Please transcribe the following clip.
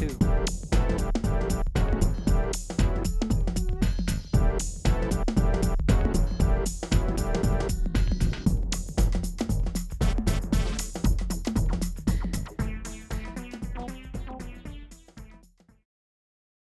too.